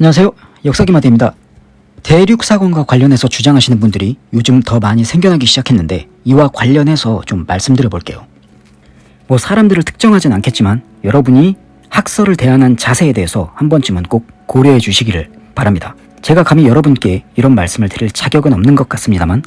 안녕하세요. 역사기마대입니다. 대륙사건과 관련해서 주장하시는 분들이 요즘 더 많이 생겨나기 시작했는데 이와 관련해서 좀 말씀드려 볼게요. 뭐 사람들을 특정하진 않겠지만 여러분이 학설을 대하는 자세에 대해서 한 번쯤은 꼭 고려해 주시기를 바랍니다. 제가 감히 여러분께 이런 말씀을 드릴 자격은 없는 것 같습니다만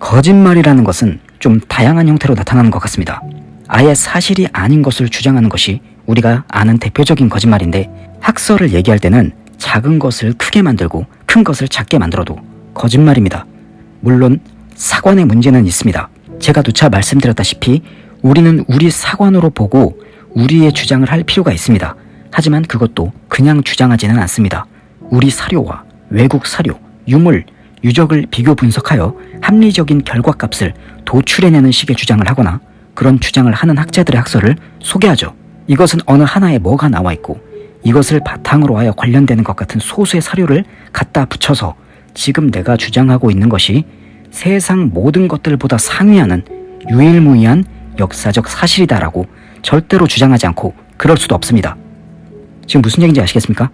거짓말이라는 것은 좀 다양한 형태로 나타나는 것 같습니다. 아예 사실이 아닌 것을 주장하는 것이 우리가 아는 대표적인 거짓말인데 학설을 얘기할 때는 작은 것을 크게 만들고 큰 것을 작게 만들어도 거짓말입니다. 물론 사관의 문제는 있습니다. 제가 누차 말씀드렸다시피 우리는 우리 사관으로 보고 우리의 주장을 할 필요가 있습니다. 하지만 그것도 그냥 주장하지는 않습니다. 우리 사료와 외국 사료, 유물, 유적을 비교 분석하여 합리적인 결과값을 도출해내는 식의 주장을 하거나 그런 주장을 하는 학자들의 학설을 소개하죠. 이것은 어느 하나에 뭐가 나와 있고 이것을 바탕으로 하여 관련되는 것 같은 소수의 사료를 갖다 붙여서 지금 내가 주장하고 있는 것이 세상 모든 것들보다 상위하는 유일무이한 역사적 사실이다라고 절대로 주장하지 않고 그럴 수도 없습니다. 지금 무슨 얘기인지 아시겠습니까?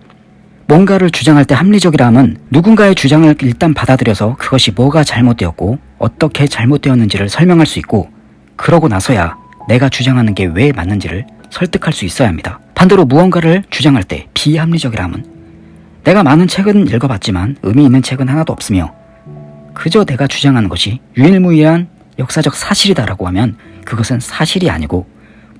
뭔가를 주장할 때 합리적이라 함은 누군가의 주장을 일단 받아들여서 그것이 뭐가 잘못되었고 어떻게 잘못되었는지를 설명할 수 있고 그러고 나서야 내가 주장하는 게 왜 맞는지를 설득할 수 있어야 합니다. 반대로 무언가를 주장할 때 비합리적이라 함은 내가 많은 책은 읽어봤지만 의미 있는 책은 하나도 없으며 그저 내가 주장하는 것이 유일무이한 역사적 사실이다라고 하면 그것은 사실이 아니고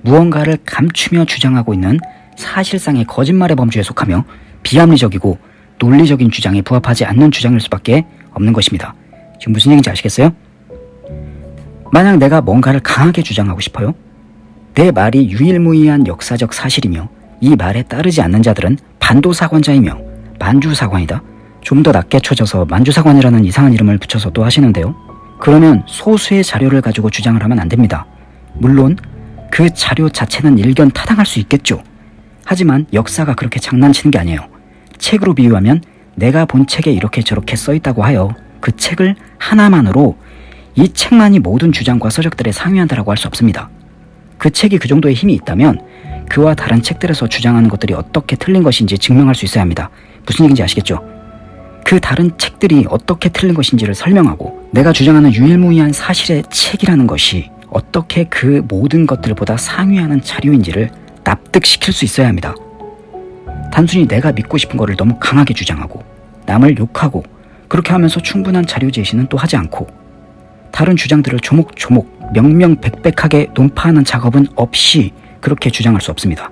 무언가를 감추며 주장하고 있는 사실상의 거짓말의 범주에 속하며 비합리적이고 논리적인 주장에 부합하지 않는 주장일 수밖에 없는 것입니다. 지금 무슨 얘기인지 아시겠어요? 만약 내가 뭔가를 강하게 주장하고 싶어요? 내 말이 유일무이한 역사적 사실이며 이 말에 따르지 않는 자들은 반도사관자이며 만주사관이다. 좀 더 낮게 쳐져서 만주사관이라는 이상한 이름을 붙여서 또 하시는데요. 그러면 소수의 자료를 가지고 주장을 하면 안 됩니다. 물론 그 자료 자체는 일견 타당할 수 있겠죠. 하지만 역사가 그렇게 장난치는 게 아니에요. 책으로 비유하면 내가 본 책에 이렇게 저렇게 써 있다고 하여 그 책을 하나만으로 이 책만이 모든 주장과 서적들에 상위한다라고 할 수 없습니다. 그 책이 그 정도의 힘이 있다면 그와 다른 책들에서 주장하는 것들이 어떻게 틀린 것인지 증명할 수 있어야 합니다. 무슨 얘기인지 아시겠죠? 그 다른 책들이 어떻게 틀린 것인지를 설명하고 내가 주장하는 유일무이한 사실의 책이라는 것이 어떻게 그 모든 것들보다 상위하는 자료인지를 납득시킬 수 있어야 합니다. 단순히 내가 믿고 싶은 것을 너무 강하게 주장하고 남을 욕하고 그렇게 하면서 충분한 자료 제시는 또 하지 않고 다른 주장들을 조목조목 명명백백하게 논파하는 작업은 없이 그렇게 주장할 수 없습니다.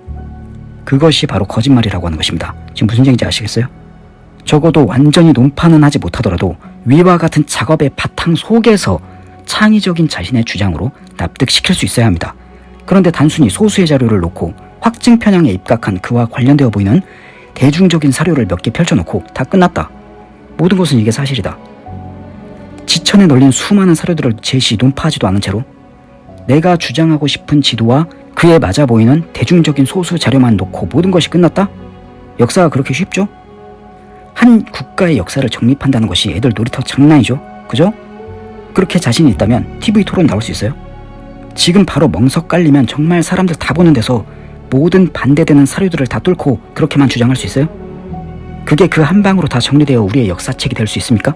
그것이 바로 거짓말이라고 하는 것입니다. 지금 무슨 얘기인지 아시겠어요? 적어도 완전히 논파는 하지 못하더라도 위와 같은 작업의 바탕 속에서 창의적인 자신의 주장으로 납득시킬 수 있어야 합니다. 그런데 단순히 소수의 자료를 놓고 확증 편향에 입각한 그와 관련되어 보이는 대중적인 사료를 몇 개 펼쳐놓고 다 끝났다. 모든 것은 이게 사실이다. 지천에 널린 수많은 사료들을 제시 논파하지도 않은 채로 내가 주장하고 싶은 지도와 그에 맞아 보이는 대중적인 소수 자료만 놓고 모든 것이 끝났다? 역사가 그렇게 쉽죠? 한 국가의 역사를 정립한다는 것이 애들 놀이터 장난이죠? 그죠? 그렇게 자신이 있다면 TV 토론 나올 수 있어요? 지금 바로 멍석 깔리면 정말 사람들 다 보는 데서 모든 반대되는 사료들을 다 뚫고 그렇게만 주장할 수 있어요? 그게 그 한 방으로 다 정리되어 우리의 역사책이 될 수 있습니까?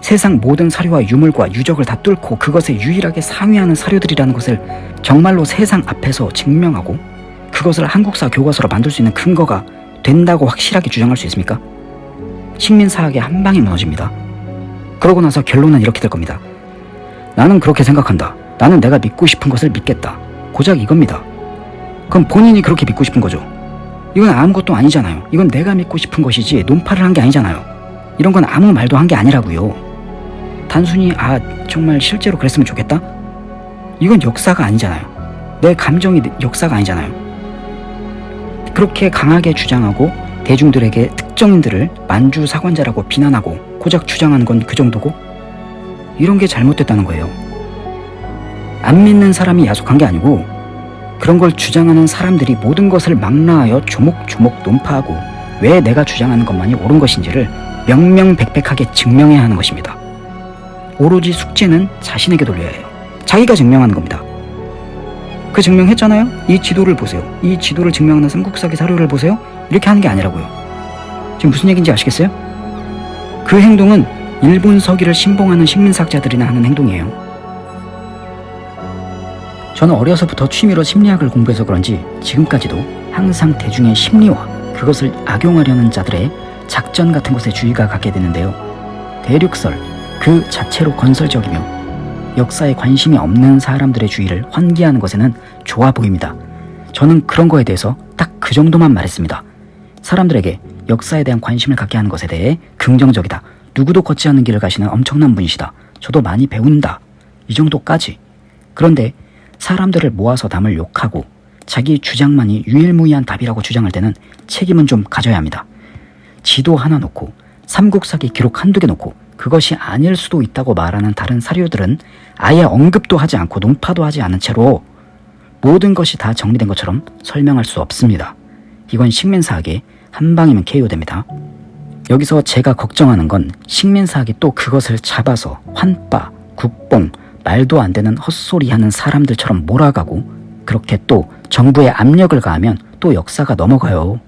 세상 모든 사료와 유물과 유적을 다 뚫고 그것에 유일하게 상위하는 사료들이라는 것을 정말로 세상 앞에서 증명하고 그것을 한국사 교과서로 만들 수 있는 근거가 된다고 확실하게 주장할 수 있습니까? 식민사학의 한 방에 무너집니다. 그러고 나서 결론은 이렇게 될 겁니다. 나는 그렇게 생각한다. 나는 내가 믿고 싶은 것을 믿겠다. 고작 이겁니다. 그럼 본인이 그렇게 믿고 싶은 거죠. 이건 아무것도 아니잖아요. 이건 내가 믿고 싶은 것이지 논파를 한 게 아니잖아요. 이런 건 아무 말도 한 게 아니라고요. 단순히 아 정말 실제로 그랬으면 좋겠다? 이건 역사가 아니잖아요. 내 감정이 역사가 아니잖아요. 그렇게 강하게 주장하고 대중들에게 특정인들을 만주 사관자라고 비난하고 고작 주장하는 건 그 정도고 이런 게 잘못됐다는 거예요. 안 믿는 사람이 야속한 게 아니고 그런 걸 주장하는 사람들이 모든 것을 망라하여 조목조목 논파하고 왜 내가 주장하는 것만이 옳은 것인지를 명명백백하게 증명해야 하는 것입니다. 오로지 숙제는 자신에게 돌려야 해요. 자기가 증명하는 겁니다. 그 증명했잖아요? 이 지도를 보세요. 이 지도를 증명하는 삼국사기 사료를 보세요. 이렇게 하는 게 아니라고요. 지금 무슨 얘기인지 아시겠어요? 그 행동은 일본 서기를 신봉하는 식민사학자들이나 하는 행동이에요. 저는 어려서부터 취미로 심리학을 공부해서 그런지 지금까지도 항상 대중의 심리와 그것을 악용하려는 자들의 작전 같은 것에 주의가 갖게 되는데요. 대륙설 그 자체로 건설적이며 역사에 관심이 없는 사람들의 주의를 환기하는 것에는 좋아 보입니다. 저는 그런 거에 대해서 딱 그 정도만 말했습니다. 사람들에게 역사에 대한 관심을 갖게 하는 것에 대해 긍정적이다. 누구도 걷지 않는 길을 가시는 엄청난 분이시다. 저도 많이 배운다. 이 정도까지. 그런데 사람들을 모아서 남을 욕하고 자기 주장만이 유일무이한 답이라고 주장할 때는 책임은 좀 가져야 합니다. 지도 하나 놓고 삼국사기 기록 한두 개 놓고 그것이 아닐 수도 있다고 말하는 다른 사료들은 아예 언급도 하지 않고 논파도 하지 않은 채로 모든 것이 다 정리된 것처럼 설명할 수 없습니다. 이건 식민사학의 한 방이면 KO됩니다. 여기서 제가 걱정하는 건 식민사학이 또 그것을 잡아서 환빠, 국뽕, 말도 안 되는 헛소리 하는 사람들처럼 몰아가고 그렇게 또 정부에 압력을 가하면 또 역사가 넘어가요.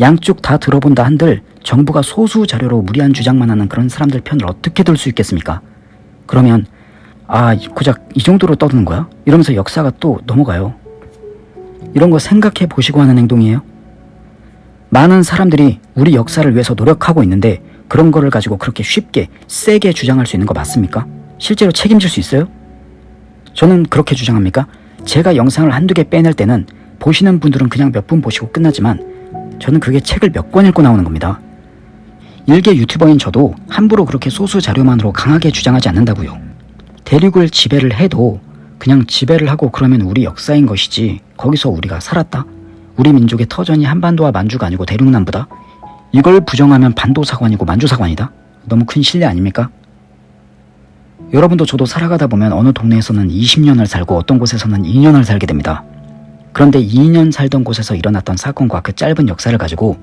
양쪽 다 들어본다 한들 정부가 소수 자료로 무리한 주장만 하는 그런 사람들 편을 어떻게 들 수 있겠습니까? 그러면 아 고작 이 정도로 떠드는 거야? 이러면서 역사가 또 넘어가요. 이런 거 생각해 보시고 하는 행동이에요. 많은 사람들이 우리 역사를 위해서 노력하고 있는데 그런 거를 가지고 그렇게 쉽게 세게 주장할 수 있는 거 맞습니까? 실제로 책임질 수 있어요? 저는 그렇게 주장합니까? 제가 영상을 한두 개 빼낼 때는 보시는 분들은 그냥 몇 분 보시고 끝나지만 저는 그게 책을 몇 권 읽고 나오는 겁니다. 일개 유튜버인 저도 함부로 그렇게 소수 자료만으로 강하게 주장하지 않는다고요. 대륙을 지배를 해도 그냥 지배를 하고 그러면 우리 역사인 것이지 거기서 우리가 살았다? 우리 민족의 터전이 한반도와 만주가 아니고 대륙남부다? 이걸 부정하면 반도사관이고 만주사관이다? 너무 큰 신뢰 아닙니까? 여러분도 저도 살아가다 보면 어느 동네에서는 20년을 살고 어떤 곳에서는 2년을 살게 됩니다. 그런데 2년 살던 곳에서 일어났던 사건과 그 짧은 역사를 가지고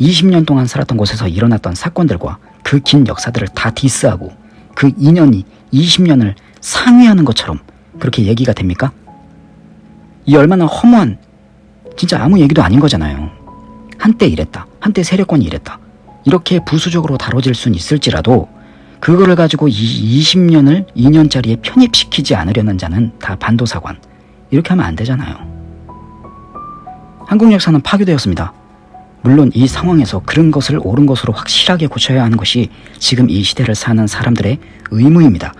20년 동안 살았던 곳에서 일어났던 사건들과 그 긴 역사들을 다 디스하고 그 2년이 20년을 상회하는 것처럼 그렇게 얘기가 됩니까? 이 얼마나 허무한 진짜 아무 얘기도 아닌 거잖아요. 한때 이랬다. 한때 세력권이 이랬다. 이렇게 부수적으로 다뤄질 순 있을지라도 그거를 가지고 이 20년을 2년짜리에 편입시키지 않으려는 자는 다 반도사관. 이렇게 하면 안 되잖아요. 한국 역사는 파괴되었습니다. 물론 이 상황에서 그런 것을 옳은 것으로 확실하게 고쳐야 하는 것이 지금 이 시대를 사는 사람들의 의무입니다.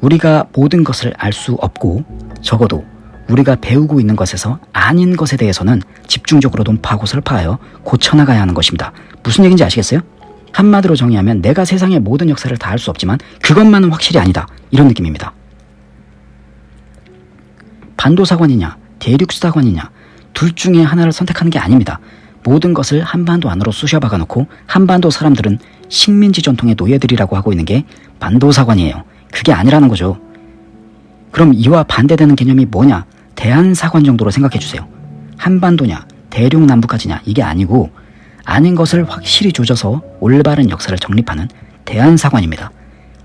우리가 모든 것을 알 수 없고 적어도 우리가 배우고 있는 것에서 아닌 것에 대해서는 집중적으로 논파하고 설파하여 고쳐나가야 하는 것입니다. 무슨 얘기인지 아시겠어요? 한마디로 정의하면 내가 세상의 모든 역사를 다 알 수 없지만 그것만은 확실히 아니다. 이런 느낌입니다. 반도사관이냐 대륙사관이냐 둘 중에 하나를 선택하는 게 아닙니다. 모든 것을 한반도 안으로 쑤셔 박아 놓고 한반도 사람들은 식민지 전통의 노예들이라고 하고 있는 게 반도사관이에요. 그게 아니라는 거죠. 그럼 이와 반대되는 개념이 뭐냐? 대한사관 정도로 생각해 주세요. 한반도냐, 대륙 남부까지냐 이게 아니고 아닌 것을 확실히 조져서 올바른 역사를 정립하는 대한사관입니다.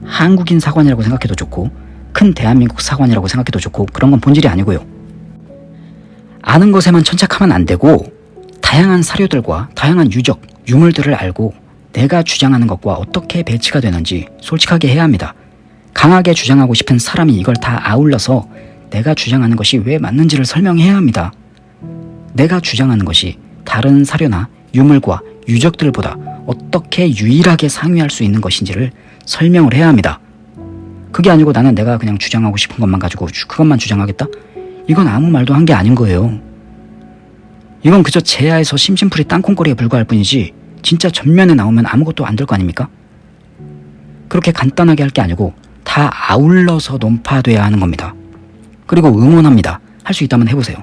한국인 사관이라고 생각해도 좋고 큰 대한민국 사관이라고 생각해도 좋고 그런 건 본질이 아니고요. 아는 것에만 천착하면 안 되고 다양한 사료들과 다양한 유적, 유물들을 알고 내가 주장하는 것과 어떻게 배치가 되는지 솔직하게 해야 합니다. 강하게 주장하고 싶은 사람이 이걸 다 아울러서 내가 주장하는 것이 왜 맞는지를 설명해야 합니다. 내가 주장하는 것이 다른 사료나 유물과 유적들보다 어떻게 유일하게 상위할 수 있는 것인지를 설명을 해야 합니다. 그게 아니고 나는 내가 그냥 주장하고 싶은 것만 가지고 그것만 주장하겠다? 이건 아무 말도 한 게 아닌 거예요. 이건 그저 제야에서 심심풀이 땅콩거리에 불과할 뿐이지 진짜 전면에 나오면 아무것도 안 될 거 아닙니까? 그렇게 간단하게 할 게 아니고 다 아울러서 논파돼야 하는 겁니다. 그리고 응원합니다. 할 수 있다면 해보세요.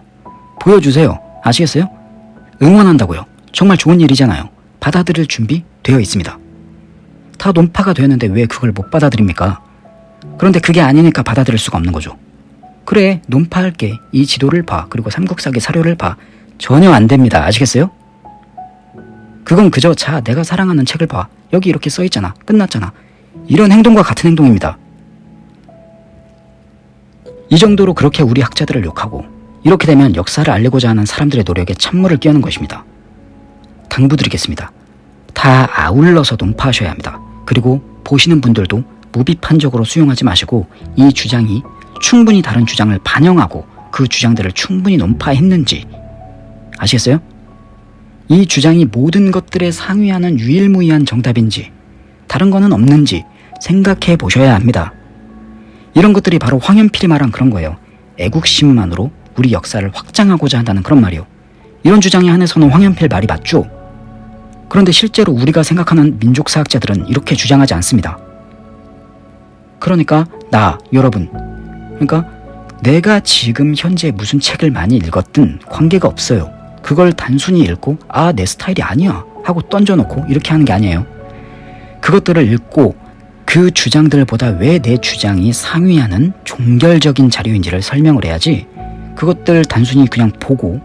보여주세요. 아시겠어요? 응원한다고요. 정말 좋은 일이잖아요. 받아들일 준비 되어 있습니다. 다 논파가 되었는데 왜 그걸 못 받아들입니까? 그런데 그게 아니니까 받아들일 수가 없는 거죠. 그래 논파할게 이 지도를 봐 그리고 삼국사기 사료를 봐 전혀 안 됩니다. 아시겠어요? 그건 그저 자 내가 사랑하는 책을 봐 여기 이렇게 써있잖아 끝났잖아 이런 행동과 같은 행동입니다. 이 정도로 그렇게 우리 학자들을 욕하고 이렇게 되면 역사를 알리고자 하는 사람들의 노력에 찬물을 끼얹는 것입니다. 당부드리겠습니다. 다 아울러서 논파하셔야 합니다. 그리고 보시는 분들도 무비판적으로 수용하지 마시고 이 주장이 충분히 다른 주장을 반영하고 그 주장들을 충분히 논파했는지 아시겠어요? 이 주장이 모든 것들에 상위하는 유일무이한 정답인지 다른 거는 없는지 생각해 보셔야 합니다. 이런 것들이 바로 황현필이 말한 그런 거예요. 애국심만으로 우리 역사를 확장하고자 한다는 그런 말이요. 이런 주장에 한해서는 황현필 말이 맞죠? 그런데 실제로 우리가 생각하는 민족사학자들은 이렇게 주장하지 않습니다. 그러니까 나, 여러분, 그러니까 내가 지금 현재 무슨 책을 많이 읽었든 관계가 없어요. 그걸 단순히 읽고 아, 내 스타일이 아니야 하고 던져놓고 이렇게 하는 게 아니에요. 그것들을 읽고 그 주장들보다 왜 내 주장이 상위하는 종결적인 자료인지를 설명을 해야지 그것들 단순히 그냥 보고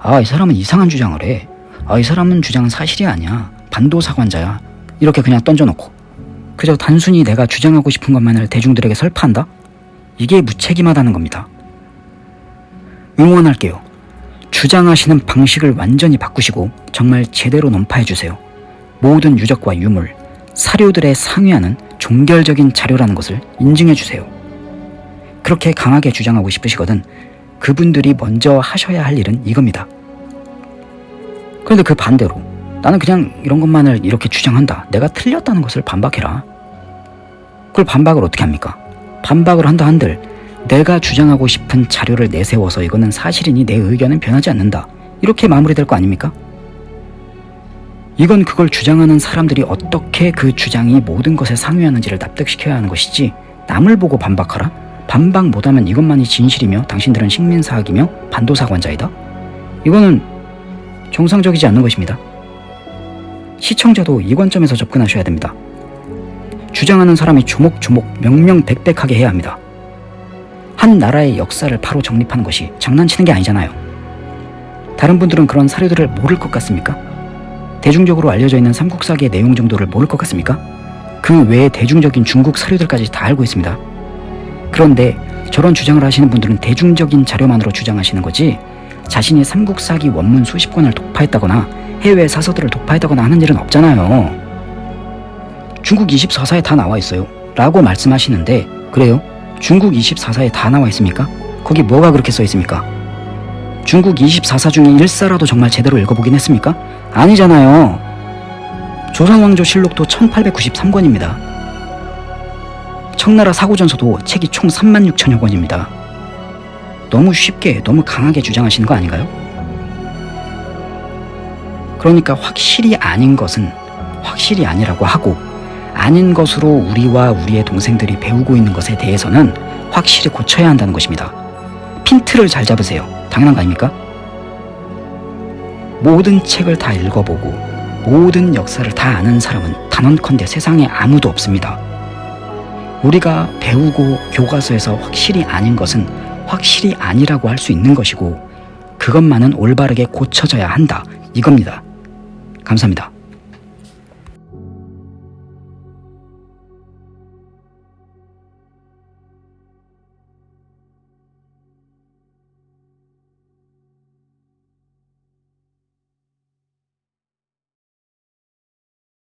아, 이 사람은 이상한 주장을 해. 아, 이 사람은 주장은 사실이 아니야. 반도사관자야. 이렇게 그냥 던져놓고 그저 단순히 내가 주장하고 싶은 것만을 대중들에게 설파한다? 이게 무책임하다는 겁니다. 응원할게요. 주장하시는 방식을 완전히 바꾸시고 정말 제대로 논파해주세요. 모든 유적과 유물, 사료들의 상위하는 종결적인 자료라는 것을 인증해주세요. 그렇게 강하게 주장하고 싶으시거든 그분들이 먼저 하셔야 할 일은 이겁니다. 그런데 그 반대로 나는 그냥 이런 것만을 이렇게 주장한다. 내가 틀렸다는 것을 반박해라. 그걸 반박을 어떻게 합니까? 반박을 한다 한들 내가 주장하고 싶은 자료를 내세워서 이거는 사실이니 내 의견은 변하지 않는다. 이렇게 마무리될 거 아닙니까? 이건 그걸 주장하는 사람들이 어떻게 그 주장이 모든 것에 상위하는지를 납득시켜야 하는 것이지 남을 보고 반박하라? 반박 못하면 이것만이 진실이며 당신들은 식민사학이며 반도사관자이다? 이거는 정상적이지 않는 것입니다. 시청자도 이 관점에서 접근하셔야 됩니다. 주장하는 사람이 조목조목 명명백백하게 해야 합니다. 한 나라의 역사를 바로 정립하는 것이 장난치는 게 아니잖아요. 다른 분들은 그런 사료들을 모를 것 같습니까? 대중적으로 알려져 있는 삼국사기의 내용 정도를 모를 것 같습니까? 그 외에 대중적인 중국 사료들까지 다 알고 있습니다. 그런데 저런 주장을 하시는 분들은 대중적인 자료만으로 주장하시는 거지 자신이 삼국사기 원문 수십 권을 독파했다거나 해외 사서들을 독파했다거나 하는 일은 없잖아요. 중국 24사에 다 나와 있어요. 라고 말씀하시는데 그래요? 중국 24사에 다 나와 있습니까? 거기 뭐가 그렇게 써 있습니까? 중국 24사 중에 1사라도 정말 제대로 읽어보긴 했습니까? 아니잖아요. 조선왕조 실록도 1893권입니다. 청나라 사고전서도 책이 총 3만 6천여 권입니다. 너무 쉽게, 너무 강하게 주장하시는 거 아닌가요? 그러니까 확실히 아닌 것은 확실히 아니라고 하고 아닌 것으로 우리와 우리의 동생들이 배우고 있는 것에 대해서는 확실히 고쳐야 한다는 것입니다. 핀트를 잘 잡으세요. 당연한 거 아닙니까? 모든 책을 다 읽어보고 모든 역사를 다 아는 사람은 단언컨대 세상에 아무도 없습니다. 우리가 배우고 교과서에서 확실히 아닌 것은 확실히 아니라고 할 수 있는 것이고 그것만은 올바르게 고쳐져야 한다. 이겁니다. 감사합니다.